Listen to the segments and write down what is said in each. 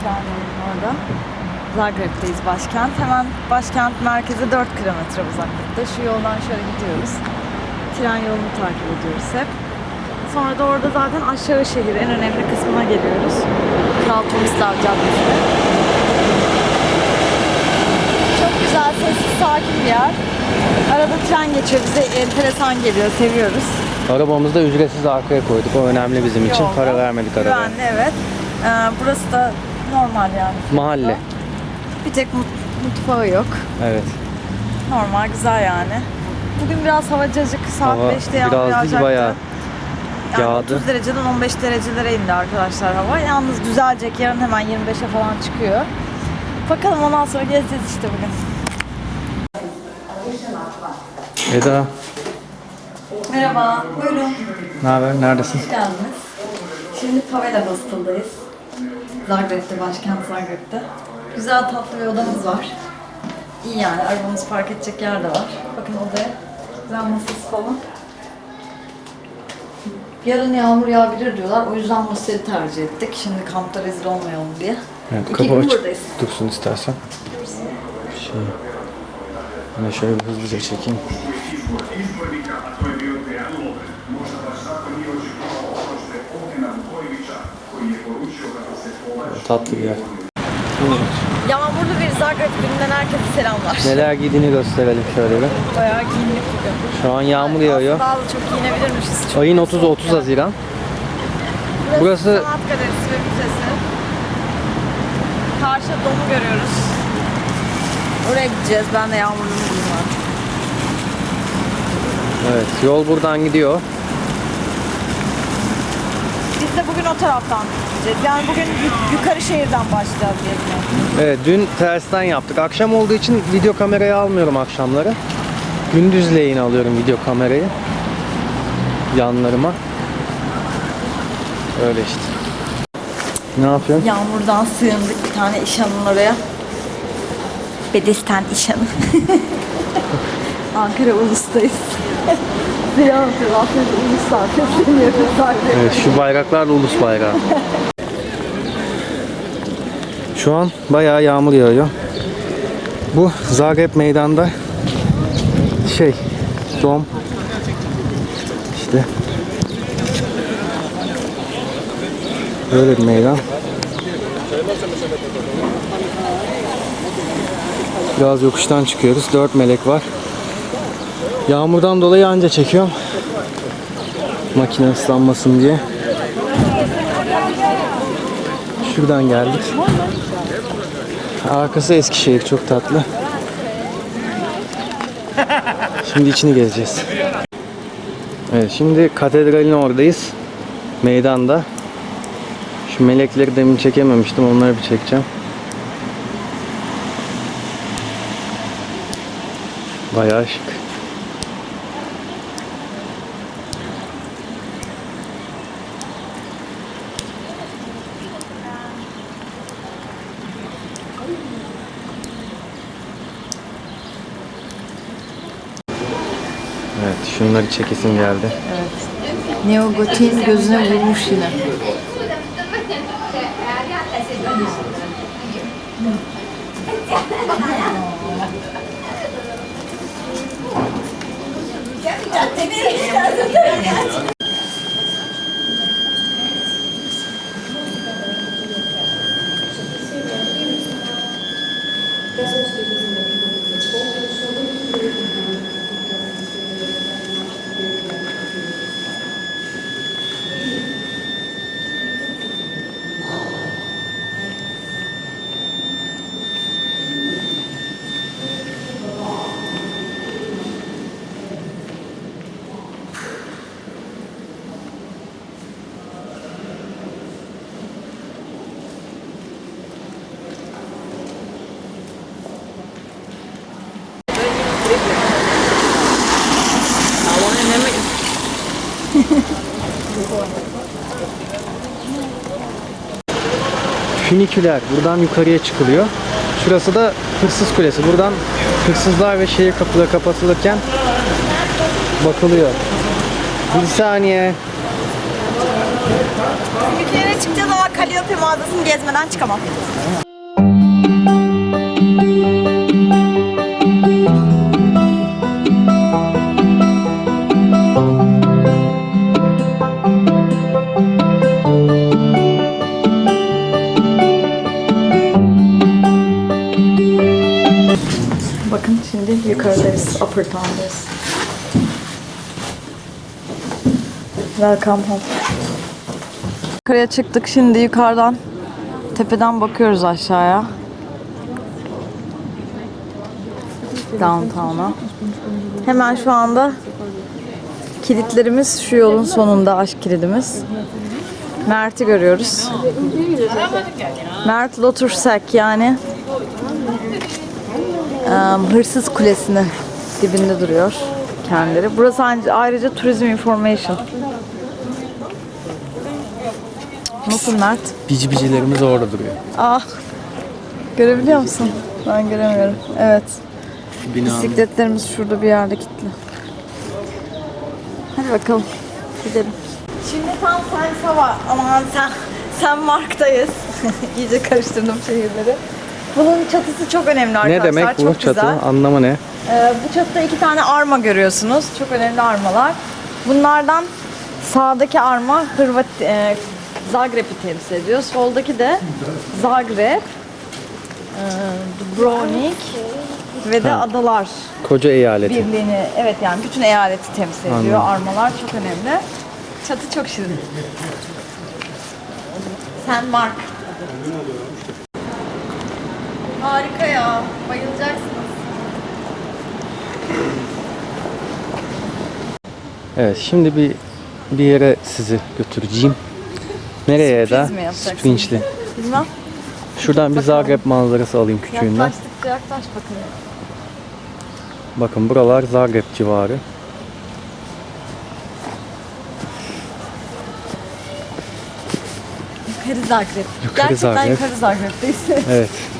Kranja'nın orada. Zagreb'teyiz başkent. Hemen başkent merkeze 4 kilometre uzaklıkta. Şu yoldan şöyle gidiyoruz. Tren yolunu takip ediyoruz hep. Sonra da orada zaten aşağı şehir en önemli kısmına geliyoruz. Kral Tomislav Caddesi. Çok güzel, sessiz, sakin bir yer. Arada tren geçiyor. Bize enteresan geliyor. Seviyoruz. Arabamızı da ücretsiz arkaya koyduk. O önemli bizim için. Yolda. Para vermedik arabaya. Güvenli evet. Ee, burası da normal yani. Mahalle. Bir tek mut- mutfağı yok. Evet. Normal, güzel yani. Bugün biraz hava cacık. Saat Hava 5'te yağmur biraz değil, yağacaktı. bayağı yani yağdı. 30 dereceden 15 derecelere indi arkadaşlar hava. Yalnız düzelecek. Yarın hemen 25'e falan çıkıyor. Bakalım ondan sonra gezeceğiz işte bugün. Eda, Merhaba, buyurun. ne haber? Neredesin? Hoş geldiniz. Şimdi Pavela Hostel'dayız. Zagreb'te, başkent Zagreb'te. Güzel tatlı bir odamız var. İyi yani, arabamızı park edecek yer de var. Bakın odaya. Güzel masası falan. Yarın yağmur yağabilir diyorlar. O yüzden masayı tercih ettik. Şimdi kampta rezil olmayalım diye. Evet, İki kapı gün buradayız. dursun istersen. Şey, ben şöyle bir hızlıca çekeyim. Tatlı bir yer. Yağmurlu bir Zagreb gününden herkese selamlar. Neler giydiğini gösterelim şöyle bir. Bayağı giyindik bugün. Şu an yağmur yağıyor. Aslında daha da çok giyinebilirmişiz. Çok Ayın soğuk 30'u 30 yani. Haziran. Burası, Burası- Sanat Galerisi ve Müzesi. Karşıda domu görüyoruz. Oraya gideceğiz. Ben de yağmurluğumu giyeyim artık. Evet, yol buradan gidiyor. Biz de bugün o taraftan gideceğiz. Yani bugün yu- yukarı şehirden başlayacağız gezmeye. Evet, dün tersten yaptık. Akşam olduğu için video kamerayı almıyorum akşamları. Gündüzleyin alıyorum video kamerayı. Yanlarıma. Öyle işte. Ne yapıyorsun? Yağmurdan sığındık bir tane işanın oraya. Bedesten işanı. Ankara Ulus'tayız. Ziya yapıyor. Ankara Ulus'tan sesleniyoruz. Evet, şu bayraklar da ulus bayrağı. Şu an bayağı yağmur yağıyor. Bu Zagreb meydanda şey dom işte böyle bir meydan. Biraz yokuştan çıkıyoruz. Dört melek var. Yağmurdan dolayı anca çekiyorum. Makine ıslanmasın diye. Şuradan geldik. Arkası Eskişehir çok tatlı. Şimdi içini gezeceğiz. Evet şimdi katedralin oradayız. Meydanda. Şu melekleri demin çekememiştim. Onları bir çekeceğim. Bayağı şık. Evet şunları çekesim geldi. Neogotin gözüne vurmuş yine. Füniküler. Buradan yukarıya çıkılıyor. Şurası da Hırsız Kulesi. Buradan hırsızlar ve şehir kapıları kapatılırken bakılıyor. Bir saniye. Mağazasına çıkacağız ama Calliope mağazasını gezmeden çıkamam. Yukarıdayız, upper town'dayız. Welcome home. Yukarıya çıktık şimdi yukarıdan tepeden bakıyoruz aşağıya. Downtown'a. Hemen şu anda kilitlerimiz şu yolun sonunda aşk kilidimiz. Mert'i görüyoruz. Mert Lotursak yani Hırsız Kulesi'nin dibinde duruyor kendileri. Burası ayrıca, Turizm Information. Nasıl Mert? Bici bicilerimiz orada duruyor. Ah, görebiliyor musun? Ben göremiyorum. Evet, Binanın. bisikletlerimiz şurada bir yerde kilitli. Hadi bakalım, gidelim. Şimdi tam sen Sava, aman sen, sen Mark'tayız. İyice karıştırdım şehirleri. Bunun çatısı çok önemli arkadaşlar. Ne demek bu çok çatı? Güzel. Anlamı ne? Ee, bu çatıda iki tane arma görüyorsunuz. Çok önemli armalar. Bunlardan sağdaki arma Hırvat e, Zagreb'i temsil ediyor. Soldaki de Zagreb, e, Dubrovnik ve de Ha. Adalar Koca eyaleti. Birliğini, evet yani bütün eyaleti temsil ediyor. Anladım. Armalar çok önemli. Çatı çok şirin. Sen Mark. Harika ya. Bayılacaksınız. Evet şimdi bir bir yere sizi götüreceğim. Nereye Sürpriz da? mi yapacaksın? Bilmem. Şuradan bir Bakalım. Zagreb manzarası alayım küçüğünden. Yaklaştıkça yaklaş bakalım. Bakın buralar Zagreb civarı. Yukarı Zagreb. Yukarı Gerçekten Zagreb. yukarı Zagreb'deyiz. Evet.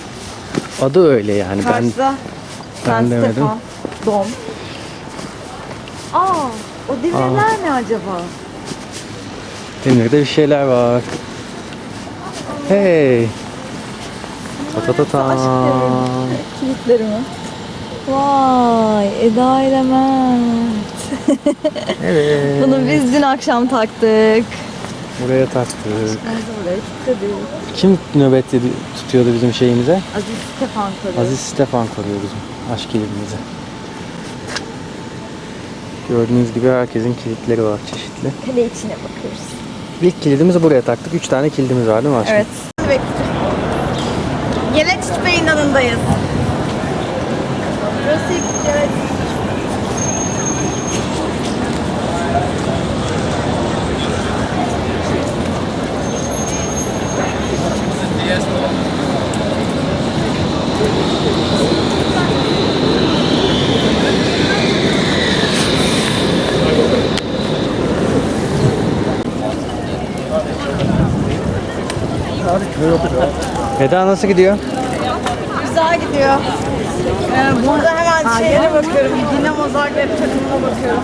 Adı öyle yani. Ben Karşıda ben San demedim. Dom. Aa, o demirler ne acaba? Demir'de bir şeyler var. Hey. Ta ta ta ta. Aşk devri. Kilitleri mi? Vay, Eda ile Mert. Evet. Bunu biz dün akşam taktık. Buraya taktık. Biz de buraya kilitledik. Kim nöbet tutuyordu bizim şeyimize? Aziz Stefan koruyor. Aziz Stefan koruyor bizim aşk kilidimizi. Gördüğünüz gibi herkesin kilitleri var çeşitli. Kale içine bakıyoruz. İlk kilidimizi buraya taktık. Üç tane kilidimiz var değil mi aşkım? Evet. Yeleçit Bey'in yanındayız. Burası ilk Eda nasıl gidiyor? Güzel gidiyor. Ee, burada hemen şehre bakıyorum. Dinamo Zagreb takımına bakıyorum.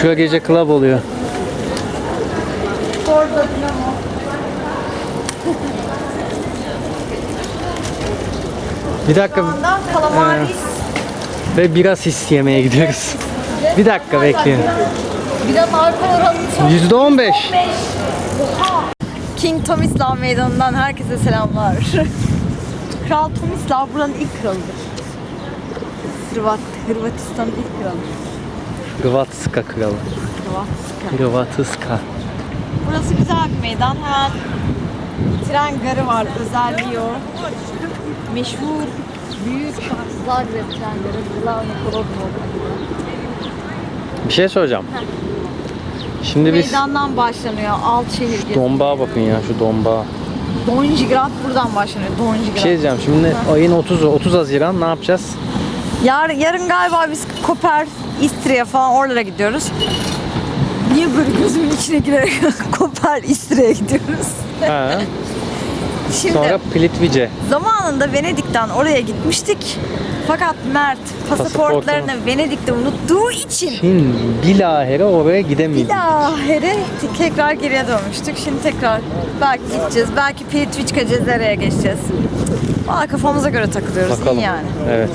Şu gece club oluyor. Orada Dinamo. Bir dakika Kalamaris. ve biraz his yemeye gidiyoruz. Bir dakika bekleyin. Biraz alkol oranı çok. Yüzde on King Tomislav Meydanı'ndan herkese selamlar. Kral Tomislav buranın ilk kralıdır. Hırvat, Hırvatistan'ın ilk kralı. Hırvatska kralı. Hırvatska. Hırvatska. Burası güzel bir meydan. Hemen tren garı var. Özelliği o. Meşhur büyük Zagreb. Glavni Kolodno. Bir şey soracağım. Şimdi biz Meydandan başlanıyor. Alt şehir gezisi. dombağa bakın ya şu dombağa. Donjigrad buradan başlanıyor. Donjigrad. Bir şey diyeceğim. Şimdi ayın 30'u 30 Haziran ne yapacağız? Yar, yarın galiba biz Koper, İstriye falan oralara gidiyoruz. Niye böyle gözümün içine girerek Koper, İstriye'ye gidiyoruz? Ha. Şimdi Sonra Plitvice. zamanında Venedik'ten oraya gitmiştik. Fakat Mert pasaportlarını Pasaportunu- Venedik'te unuttuğu için Şimdi bilahare oraya bir daha here tekrar geriye dönmüştük. Şimdi tekrar belki gideceğiz. Belki Plitvička Cezere'ye geçeceğiz. Valla kafamıza göre takılıyoruz. Bakalım. İyi yani. Evet.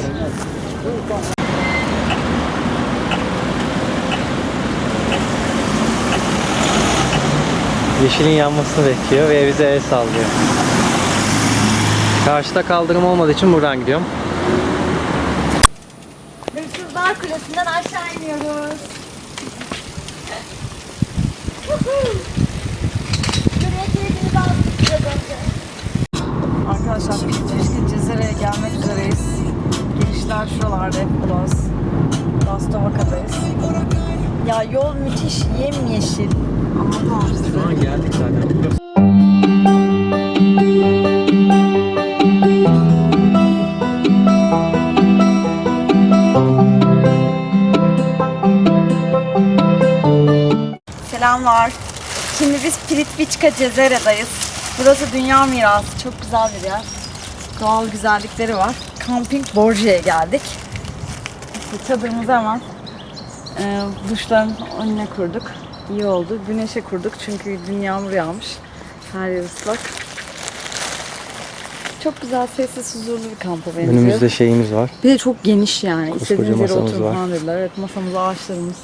Yeşilin yanmasını bekliyor ve bize el sallıyor. Karşıda kaldırım olmadığı için buradan gidiyorum. Hırsızlar Kulesi'nden aşağı iniyoruz. Arkadaşlar Plitvička Cezere'ye gelmek üzereyiz. Girişler şuralarda hep Ulas. Lastovaka'dayız. Ya yol müthiş yemyeşil. Anlatamam size. geldik zaten. Şimdi biz Plitvička Cezere'dayız. Burası dünya mirası. Çok güzel bir yer. Doğal güzellikleri var. Camping Borje'ye geldik. İşte çadırımızı hemen e, duşların önüne kurduk. İyi oldu. Güneşe kurduk çünkü dün yağmur yağmış. Her yer ıslak. Çok güzel, sessiz, huzurlu bir kampa benziyor. Önümüzde şeyimiz var. Bir de çok geniş yani. Koskoca İstediğiniz yere oturun var. falan dediler. Evet masamız, ağaçlarımız.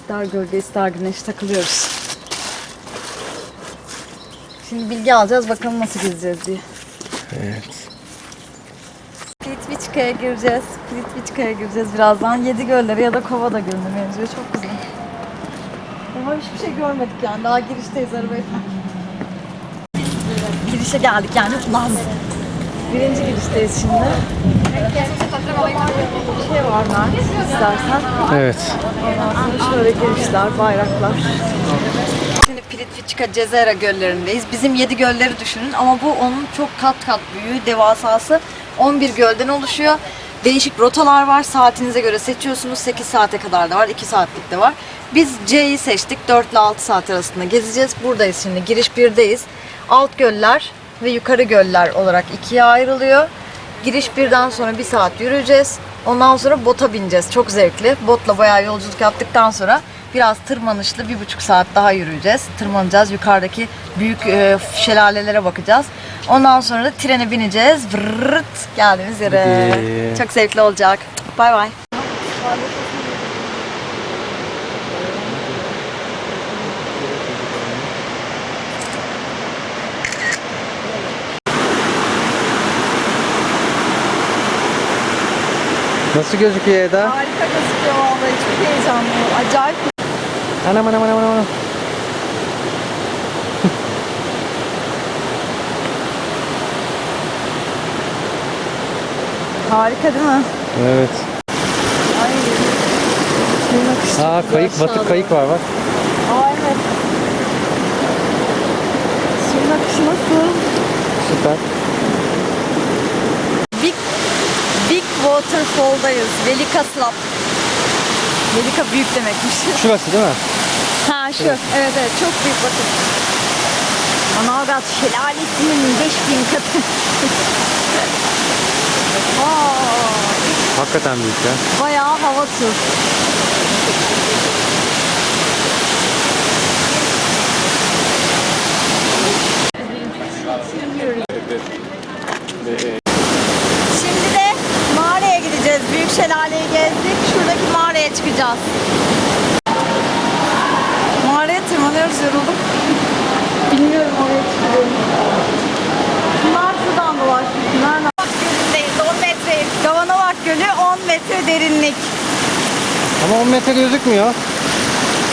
İster gölge ister güneş takılıyoruz. Şimdi bilgi alacağız bakalım nasıl gezeceğiz diye. Evet. Plitvička'ya gireceğiz. Plitvička'ya gireceğiz birazdan. Yedi gölleri ya da Kovada Gölü'ne benziyor. Çok güzel. Daha hiçbir şey görmedik yani. Daha girişteyiz arabayı. Girişe geldik yani. Ulan. Birinci girişteyiz şimdi. Bir şey var Mert istersen. Evet. Ondan sonra şöyle girişler, bayraklar. Plitvička Cezera göllerindeyiz. Bizim 7 gölleri düşünün ama bu onun çok kat kat büyüğü, devasası. 11 gölden oluşuyor. Değişik rotalar var. Saatinize göre seçiyorsunuz. 8 saate kadar da var, 2 saatlik de var. Biz C'yi seçtik. 4 ile 6 saat arasında gezeceğiz. Buradayız şimdi. Giriş 1'deyiz. Alt göller ve yukarı göller olarak ikiye ayrılıyor. Giriş birden sonra bir saat yürüyeceğiz. Ondan sonra bota bineceğiz. Çok zevkli. Botla bayağı yolculuk yaptıktan sonra biraz tırmanışlı bir buçuk saat daha yürüyeceğiz. Tırmanacağız. Yukarıdaki büyük e, şelalelere bakacağız. Ondan sonra da trene bineceğiz. Vırrt geldiğimiz yere. Hadi. Çok zevkli olacak. Bay bay. Nasıl gözüküyor Eda? Harika gözüküyor vallahi. Çok heyecanlı. Acayip. Anam anam anam anam. Harika değil mi? Evet. Ay. Aa kayık, batık kayık var bak. Aa evet. Suyun akışı nasıl? Süper. Big Big Waterfall'dayız. Velika Slap. Velika büyük demekmiş. Şurası değil mi? ha şu. Evet evet çok büyük bakın. Manavgat şelalesinin 5000 katı. Aa, Hakikaten büyük ya. bayağı hava tur. Gideceğiz. Büyük şelaleyi gezdik. Şuradaki mağaraya çıkacağız. Mağaraya tırmanıyoruz yoruldum. Bilmiyorum oraya çıkıyorum. Bunlar şuradan dolaşmış. Nereden? Gölündeyiz 10 metre. Gavanovac Gölü 10 metre derinlik. Ama 10 metre gözükmüyor.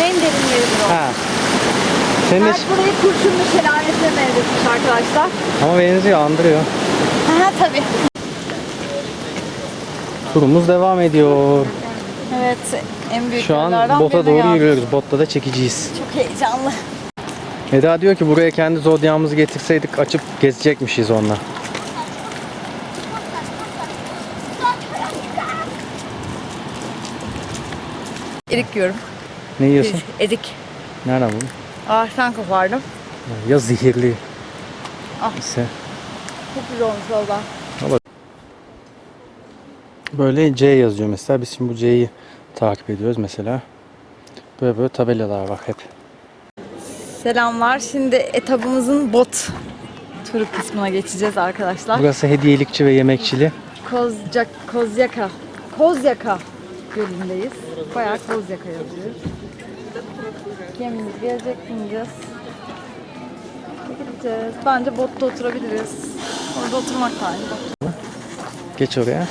En derin yeridir o. Ha. Senin burayı kurşunlu şelalesine benzetmiş arkadaşlar. Ama benziyor, andırıyor. Aha tabii. Turumuz devam ediyor. Evet en büyük Şu an bota doğru yürüyoruz. Botta da çekiciyiz. Çok heyecanlı. Eda diyor ki buraya kendi zodyağımızı getirseydik açıp gezecekmişiz onunla. Erik yiyorum. Ne yiyorsun? Erik. Nereden buldun? Ağaçtan kopardım. Ya zehirli. Ah. ise. Çok güzel olmuş valla. Böyle C yazıyor mesela. Biz şimdi bu C'yi takip ediyoruz mesela. Böyle böyle tabelalar var hep. Selamlar. Şimdi etabımızın bot turu kısmına geçeceğiz arkadaşlar. Burası hediyelikçi ve yemekçili. Kozcak, Kozyaka. Kozyaka gölündeyiz. Bayağı Kozyaka yazıyor. Gemimiz gelecek bineceğiz. Gideceğiz. Bence botta oturabiliriz. Orada oturmak da aynı. Geç oraya.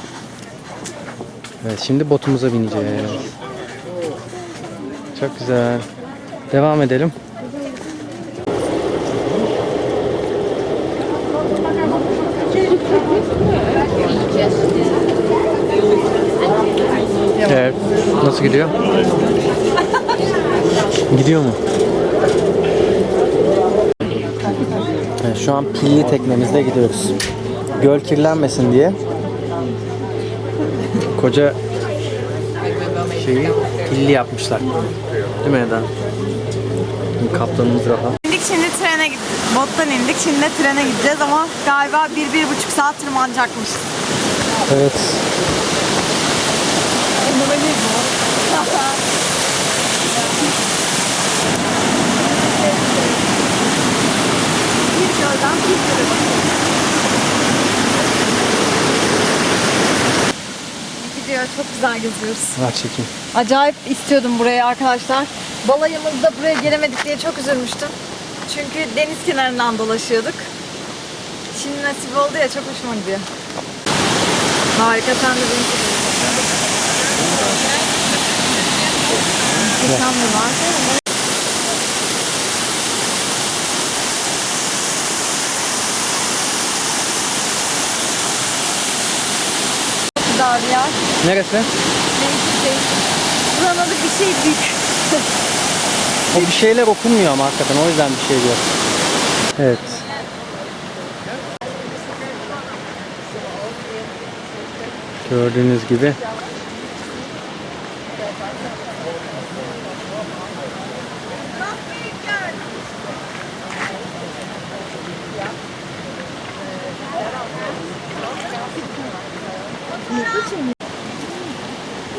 Evet şimdi botumuza bineceğiz. Çok güzel. Devam edelim. Evet. Nasıl gidiyor? Gidiyor mu? Evet, şu an pilli teknemizde gidiyoruz. Göl kirlenmesin diye koca şeyi pilli yapmışlar. Değil mi Eda? Kaptanımız rahat. İndik şimdi trene gittik. Bottan indik. Şimdi trene gideceğiz ama galiba bir, bir buçuk saat tırmanacakmış. Evet. Bir gölden bir göle. Gidiyor. Çok güzel geziyoruz. Ver çekeyim. Acayip istiyordum burayı arkadaşlar. Balayımızda buraya gelemedik diye çok üzülmüştüm. Çünkü deniz kenarından dolaşıyorduk. Şimdi nasip oldu ya çok hoşuma gidiyor. Harika sen de beni çok Muhteşem bir var. Çok güzel bir yer. Neresi? Değişik değişik. Buranın adı bir şey büyük. O bir şeyler okunmuyor ama hakikaten o yüzden bir şey diyor. Evet. Gördüğünüz gibi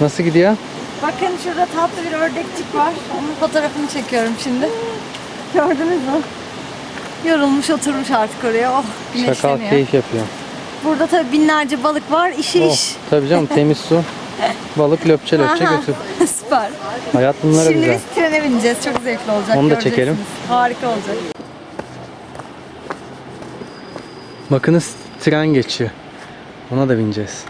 Nasıl gidiyor? Bakın şurada tatlı bir ördekçik var. Onun fotoğrafını çekiyorum şimdi. Gördünüz mü? Yorulmuş oturmuş artık oraya. Oh Şakal keyif yapıyor. Burada tabii binlerce balık var. İşi Oh, iş. tabii canım temiz su. Balık löpçe löpçe Aha, götür. Süper. Hayat bunlara Şimdi güzel. biz trene bineceğiz. Çok zevkli olacak. Onu da çekelim. Harika olacak. Bakınız tren geçiyor. Ona da bineceğiz.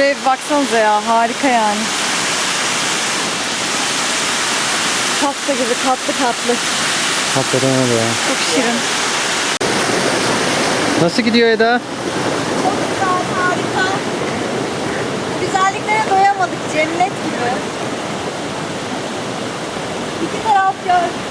Şuraya bir baksanıza ya. Harika yani. Pasta gibi katlı katlı. Hakikaten öyle ya. Çok şirin. Nasıl gidiyor Eda? Çok güzel, harika. Güzelliklere doyamadık, cennet gibi. İki taraf göl.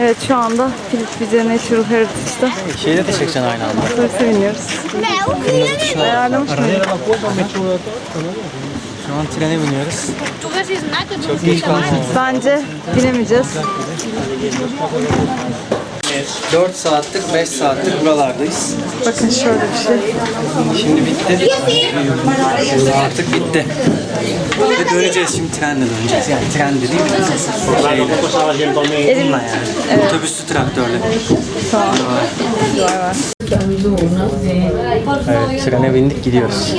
Evet şu anda Philips Natural Heritage'da Şeyde de çekeceksin aynı anda. otobüse biniyoruz. Ayarlamış mıyım? Şu an trene biniyoruz. Çok geç kalmadı. Bence binemeyeceğiz. 4 saattir 5 saattir buralardayız. Bakın şöyle bir şey. Şimdi bitti. Artık bitti. Ve döneceğiz şimdi trenle döneceğiz. Yani tren dediğim şeyle. Bununla yani. Otobüslü traktörle. var. Evet trene bindik gidiyoruz.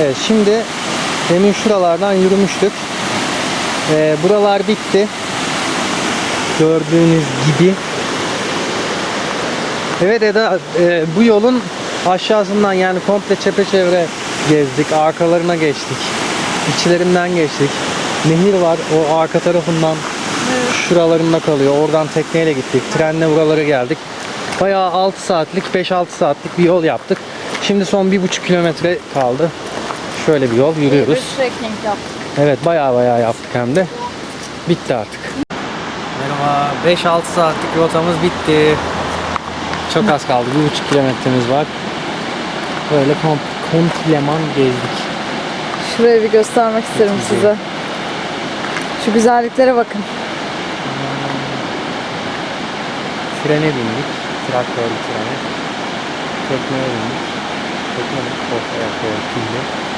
Evet şimdi demin şuralardan yürümüştük. Ee, buralar bitti. Gördüğünüz gibi. Evet Eda e, bu yolun aşağısından yani komple çepeçevre gezdik. Arkalarına geçtik. İçlerinden geçtik. Nehir var o arka tarafından şuralarında kalıyor. Oradan tekneyle gittik. Trenle buralara geldik. Bayağı 6 saatlik 5-6 saatlik bir yol yaptık. Şimdi son 1,5 kilometre kaldı. Şöyle bir yol yürüyoruz. Bir trekking yaptık. Evet bayağı bayağı yaptık hem de. Bitti artık. Merhaba. 5-6 saatlik rotamız bitti. Çok az kaldı. 1,5 kilometremiz var. Böyle kom kompleman gezdik. Şurayı bir göstermek isterim Çok size. Şu güzelliklere bakın. Trene bindik. Traktörlü trene. Tekneye bindik. Tekne mi? Of, evet.